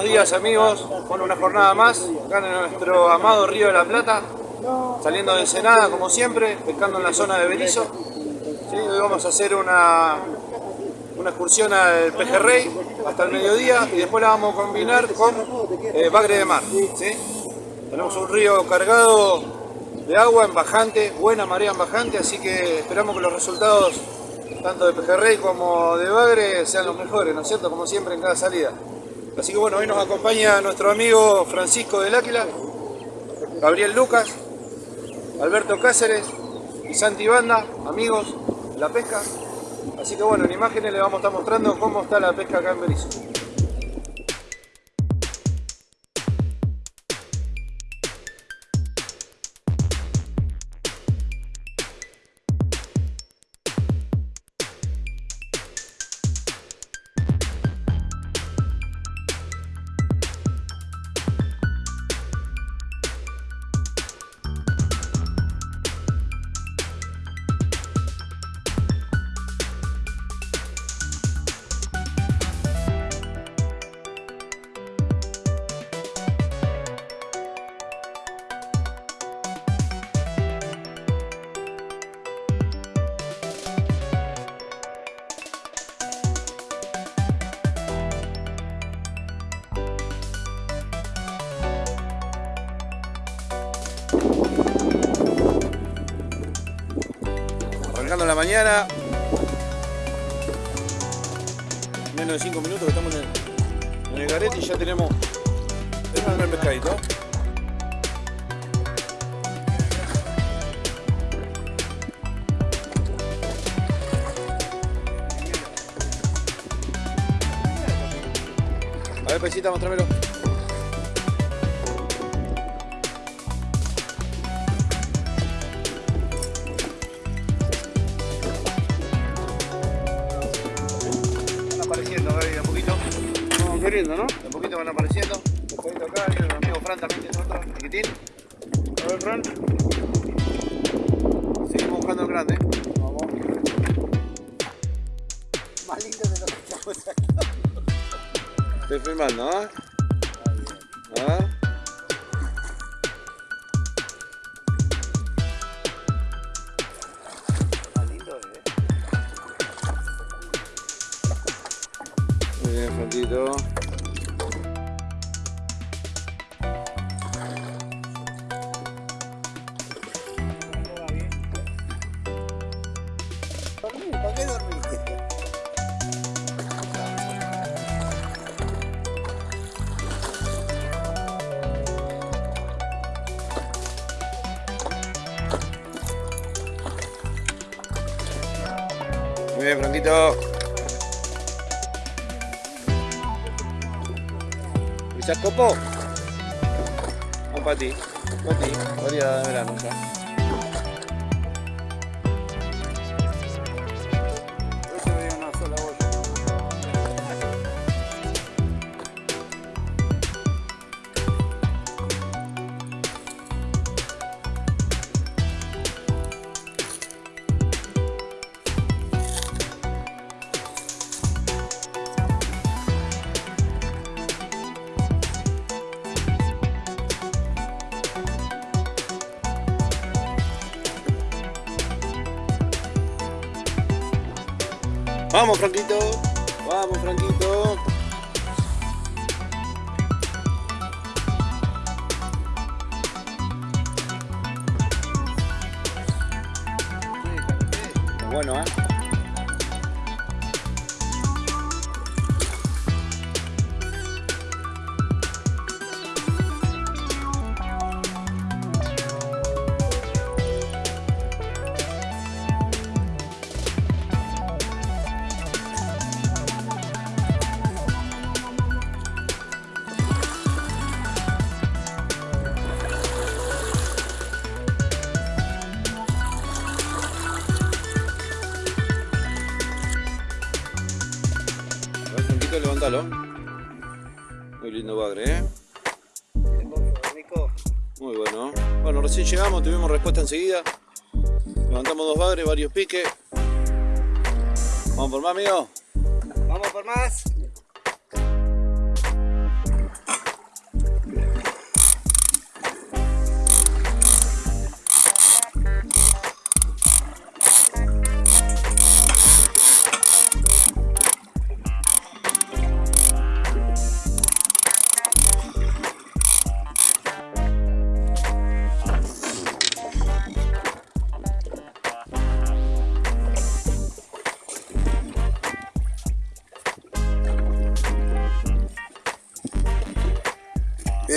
buenos días amigos. Bueno, una jornada más acá en nuestro amado Río de la Plata. Saliendo de Ensenada como siempre, pescando en la zona de Berizo. ¿Sí? Hoy vamos a hacer una, una excursión al pejerrey hasta el mediodía y después la vamos a combinar con eh, bagre de mar. Tenemos un río cargado de agua en bajante, buena marea en bajante, así que esperamos que los resultados tanto de pejerrey como de bagre sean los mejores, ¿no es cierto? Como siempre en cada salida. Así que bueno, hoy nos acompaña nuestro amigo Francisco del Áquila, Gabriel Lucas, Alberto Cáceres y Santi Banda, amigos de la pesca. Así que bueno, en imágenes le vamos a estar mostrando cómo está la pesca acá en Berizo. Mañana. Menos de 5 minutos que estamos en el, en el garete y ya tenemos el primer pescadito. A ver, pesita, mostrámelo. Vamos queriendo, ¿no? De poquito van apareciendo. Pescadito acá, el amigo Fran también tiene otro, chiquitín. A ver, Fran. Seguimos buscando el grande. Vamos. Más lindo de lo que estamos acá. Estoy filmando, ¿ah? A ver. Más lindo, eh. Muy bien, Franquito. ¿Pisas copo? Vamos para ti. Para. Variedad de verano. Franquito, levántalo. Muy lindo bagre, ¿eh? Nico, Muy bueno. Bueno, recién llegamos, tuvimos respuesta enseguida. Levantamos dos bagres, varios piques. Vamos por más, amigo. vamos por más.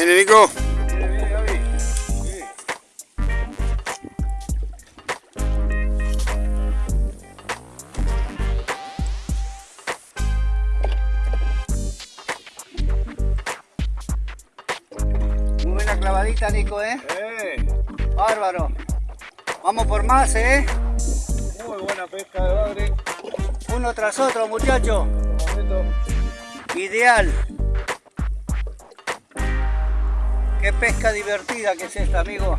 ¿Viene Nico? Viene, viene, Gaby. Sí. Muy buena clavadita, Nico, ¿eh? Eh, Bárbaro. Vamos por más, ¿eh? muy buena pesca de bagre. Uno tras otro, muchachos. Ideal. Pesca divertida que es esta, amigo.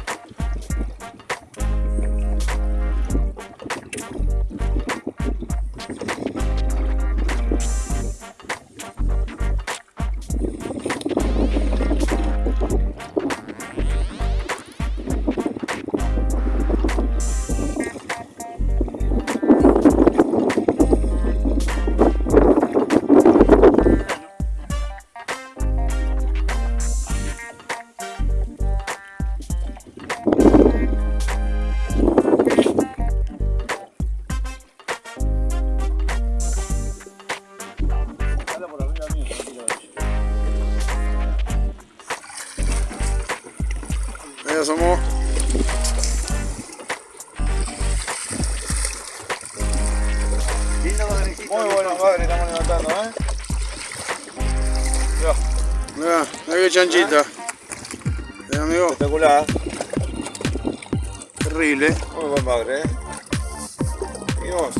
Asomó. Muy buenos bagres estamos levantando, ¿eh? Mirá, Mirá, mirá qué chanchita. Eh, amigo, espectacular. terrible. Muy buen bagre, ¿eh? Y vos.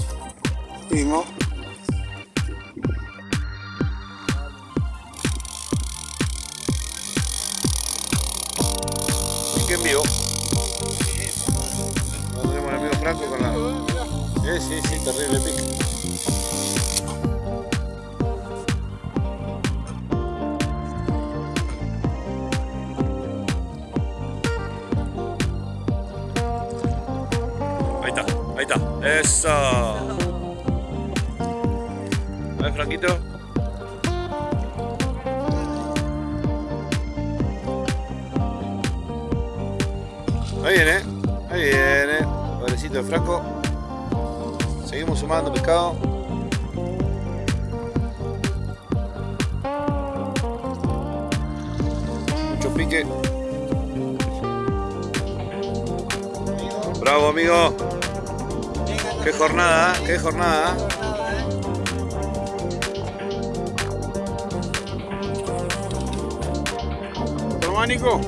Qué jornada, qué jornada. ¿eh? Tomá, Nico.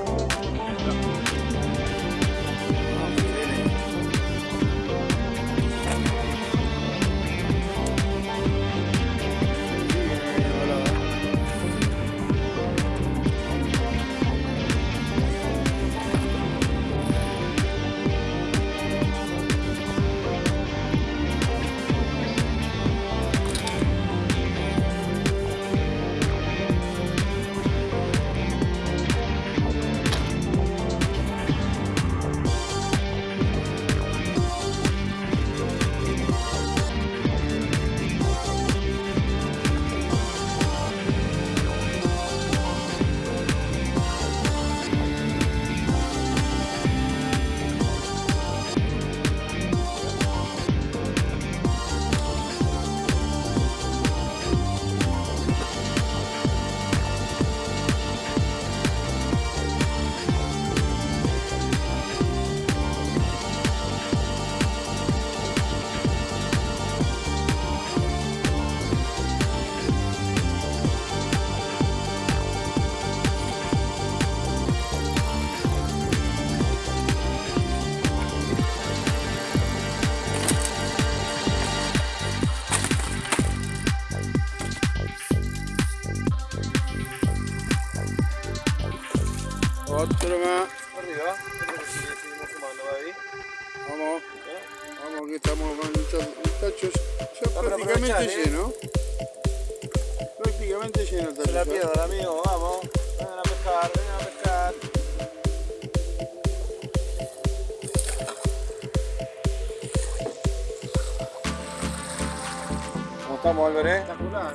¿eh? Espectacular,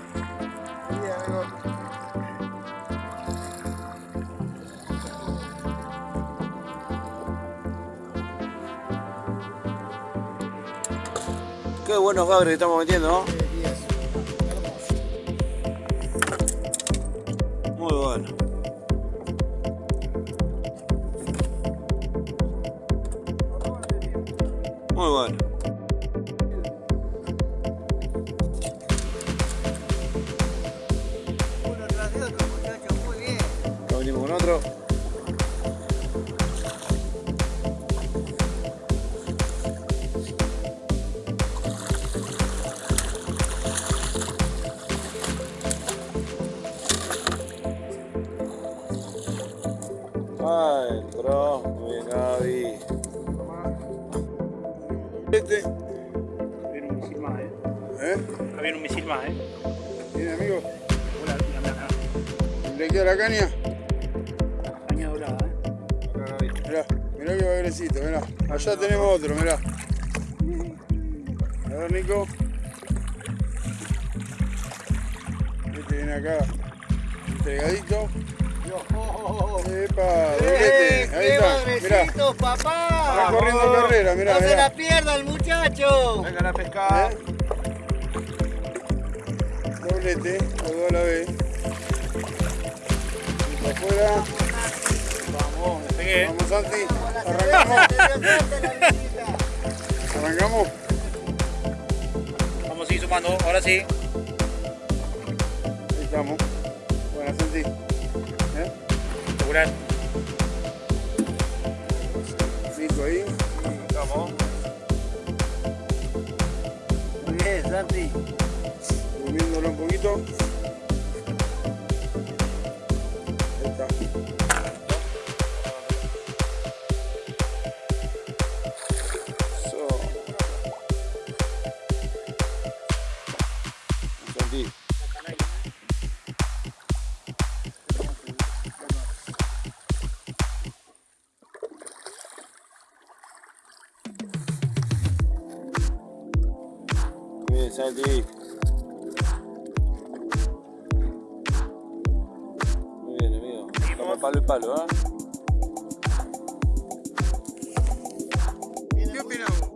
Qué buenos bagres que estamos metiendo, ¿no? Muy bueno. Muy bueno. Allá tenemos otro, mirá. A ver, Nico. Este viene acá, entregadito. Epa, ¡Eh, doblete. Ahí está, mirá. papá! Está corriendo carrera, mirá, no se la pierda el muchacho. Vengan a pescar. ¿Eh? Doblete, los dos a la vez. Afuera. Vamos, me pegué. Vamos, Santi. Arrancamos. Arrancamos. Vamos a sumando, ahora sí. Ahí estamos. Buena, Santi. ¿Eh? Asegurar. Nico ahí. Estamos. Muy bien, Santi. Durmiéndolo un poquito. Muy bien, Santi. Muy bien, amigo. Estamos palo y palo, ¿ah? ¿Qué opinamos?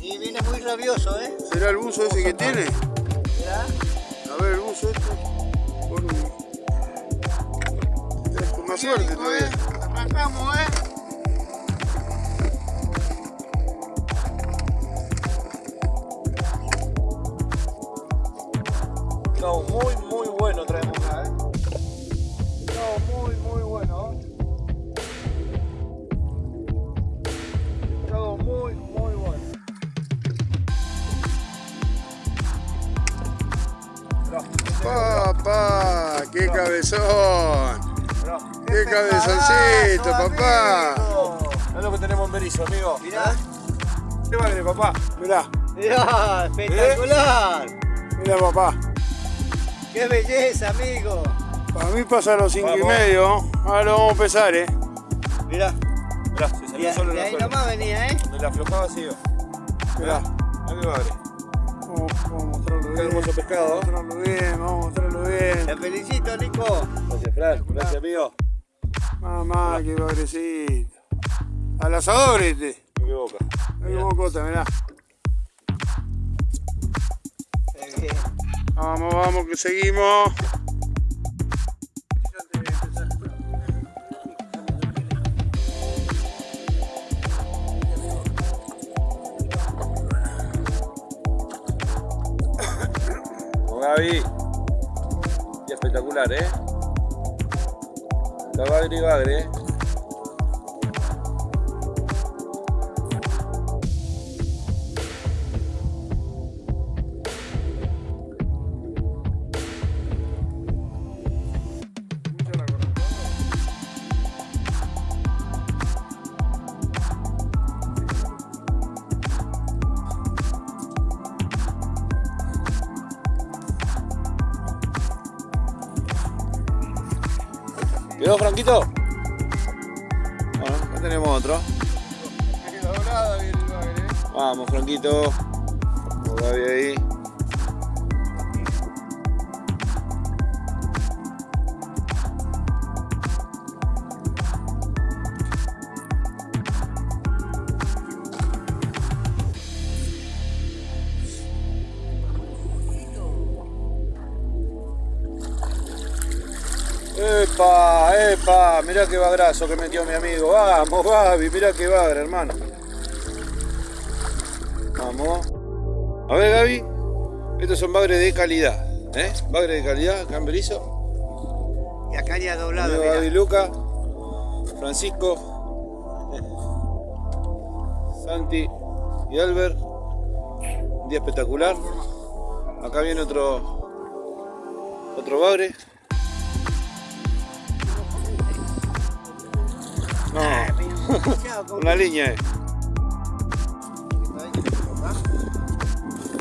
Y viene muy rabioso, ¿eh? ¿Será el buzo ese que tiene? Mirá. A ver, el buzo este. Con más suerte todavía. Arrancamos, ¿eh? Mirá, espectacular. mirá, papá. Qué belleza, amigo. Para mí pasa a los cinco y Vamos. medio. Ahora lo vamos a pesar, eh. Mirá. Mirá, se salió solo y la ahí nomás venía, ¿eh? Donde la aflojaba siguió. Mirá. Mirá qué padre. Vamos, vamos a mostrarlo Qué bien. hermoso pescado, Vamos a mostrarlo bien, vamos a mostrarlo bien. Te felicito, Nico. Gracias, Fran. Gracias, amigo. Mamá, qué bagrecito. Al asador este. Me equivoca. Ahí como cota, mirá. Vamos, vamos, que seguimos. Gaby. Y espectacular, ¿eh? La bagre bagre, ¿eh? ¿Quedó, Franquito? Bueno, acá tenemos otro. Vamos, Franquito. Gaby ahí. ¡Epa! ¡Epa! Mirá qué bagrazo que metió mi amigo. Vamos, Gaby, mirá qué bagra, hermano. Vamos. A ver, Gaby. Estos son bagres de calidad. ¿Eh? Bagres de calidad, acá en Berizo. Y a caña doblada, Amigo. Gaby Luca. Francisco. Santi y Albert. Un día espectacular. Acá viene otro. Otro bagre. No, una línea. eh.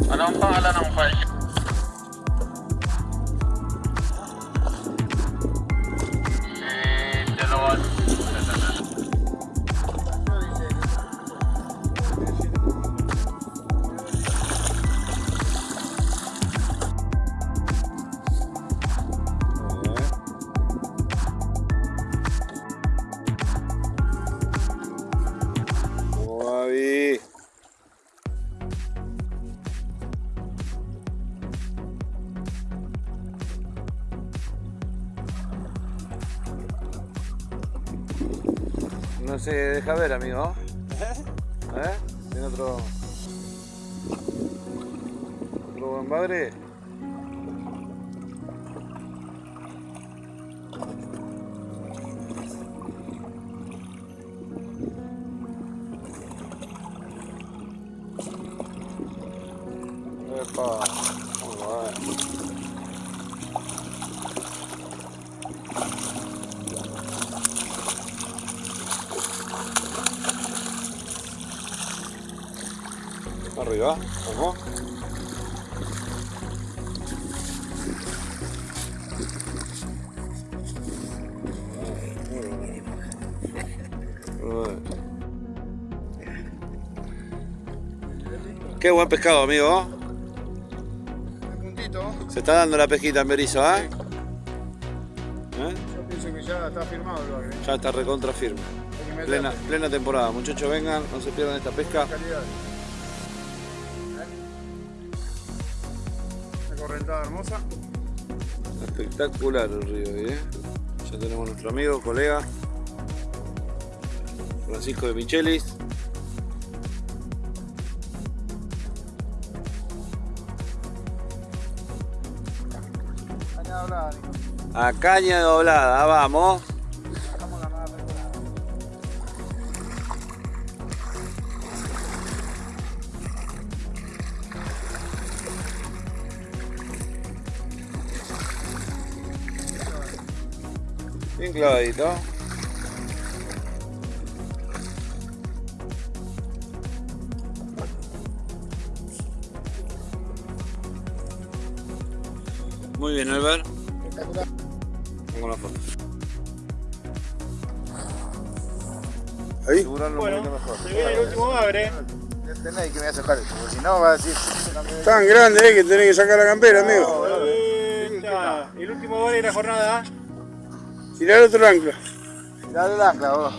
Vamos, se deja ver, amigo. ¿Eh? ¿Tiene otro. otro buen bagre? Epa, muy bueno. Muy bueno. Qué buen pescado, amigo. Se está dando la pesquita en Berizo, ¿eh? ¿Eh? Yo pienso que ya está firmado el bagre. Ya está recontra firme. Plena, plena temporada. Muchachos, vengan, no se pierdan esta pesca. Correntada hermosa. Espectacular el río ¿eh? Ya tenemos nuestro amigo, colega Francisco de Michelis. Caña doblada, Nico. A caña doblada, vamos. Bien clavadito. Muy bien, Albert. Espectacular. Pongo la foto. Ahí. Asegurarlo un poquito mejor. Se viene el último bagre. Tenéis que me hace falta, porque si no va a decir. Tan grande eh, que tenés que sacar la campera, amigo. El último bagre de la jornada. Tirar otro ancla. Dale el ancla, vos.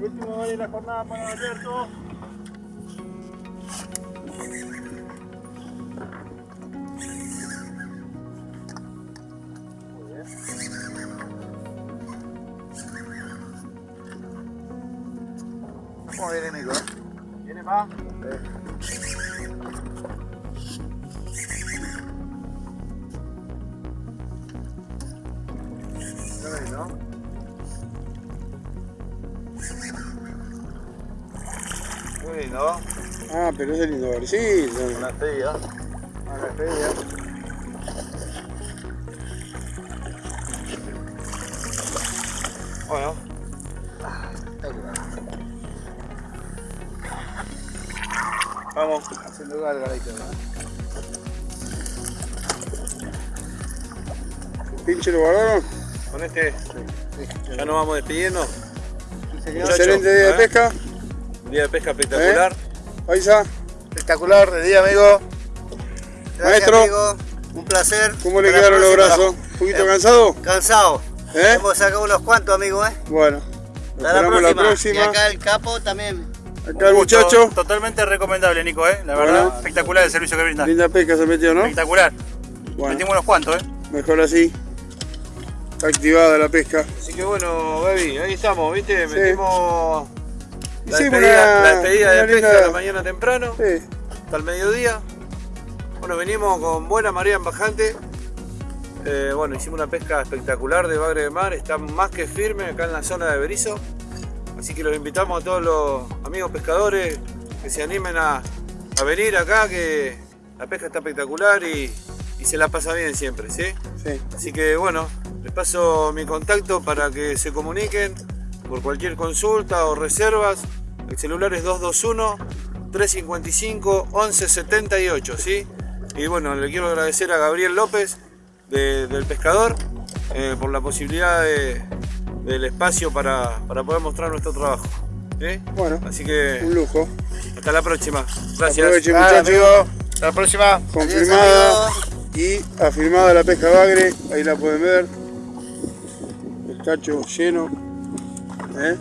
Último de la jornada para Alberto. ¿Cómo viene, Nico? eh? ¿Viene más? Ya Ah, pero ese lindo barcito. Una estrella. Una estrella. Bueno, vamos. Haciendo gargarito, ¿no? ¿Pinche lo guardaron? Con este ya nos vamos despidiendo. Excelente día ¿eh? de pesca. Día de pesca espectacular. Paisa, Espectacular de día, amigo. Gracias, Maestro. amigo. Un placer. ¿cómo le quedaron los brazos? ¿Un poquito Eh, cansado? Cansado. ¿Eh? Hemos sacado unos cuantos, amigo, ¿eh? Bueno, Hasta la esperamos próxima. la próxima. Y acá el capo también. Acá el muchacho. Totalmente recomendable, Nico, ¿eh? La Bueno. verdad, espectacular el servicio que brinda. Linda pesca se metió, ¿no? Espectacular. Bueno, Metimos unos cuantos, ¿eh? mejor así. Está activada la pesca. Así que bueno, Gaby, ahí estamos, ¿viste? Sí. Metimos La despedida, una- la despedida de pesca de la mañana temprano Sí, hasta el mediodía. Bueno, venimos con buena marea en bajante. Eh, bueno, hicimos una pesca espectacular de bagre de mar, está más que firme acá en la zona de Berizo. Así que los invitamos a todos los amigos pescadores que se animen a, a venir acá, que la pesca está espectacular y, y se la pasa bien siempre, ¿sí? sí. Así que bueno, les paso mi contacto para que se comuniquen por cualquier consulta o reservas. El celular es 221-355-1178, ¿sí? Y bueno, le quiero agradecer a Gabriel López de- del Pescador eh, por la posibilidad de- del espacio para, para poder mostrar nuestro trabajo. ¿sí? Bueno, Así que un lujo. hasta la próxima. Gracias. Aprovechen muchachos. Hasta la próxima. confirmada y afirmada la pesca bagre, ahí la pueden ver, el cacho lleno, ¿eh?